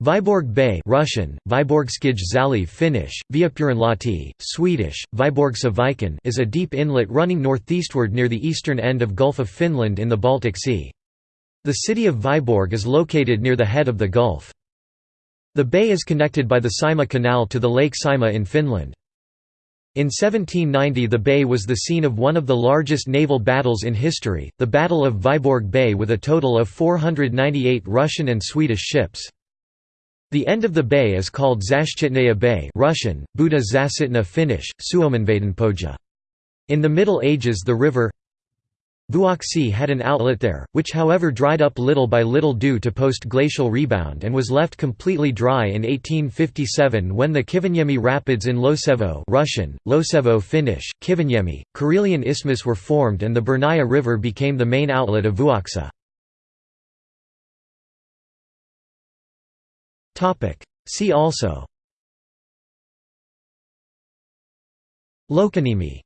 Vyborg Bay Russian, Vyborgskij Zaliv Finnish, Viipurinlahti, Swedish, Vyborgsaviken, is a deep inlet running northeastward near the eastern end of Gulf of Finland in the Baltic Sea. The city of Vyborg is located near the head of the gulf. The bay is connected by the Saimaa Canal to the Lake Saimaa in Finland. In 1790 the bay was the scene of one of the largest naval battles in history, the Battle of Vyborg Bay with a total of 498 Russian and Swedish ships. The end of the bay is called Zashchitnaya Bay Russian, Buda Zasitna Finnish, Suomenvedenpohja. In the Middle Ages the river Vuoksi had an outlet there, which however dried up little by little due to post-glacial rebound and was left completely dry in 1857 when the Kiviniemi Rapids in Losevo Russian, Losevo Finnish, Kiviniemi, Karelian Isthmus were formed and the Burnaya River became the main outlet of Vuoksa. See also. Loukanniemi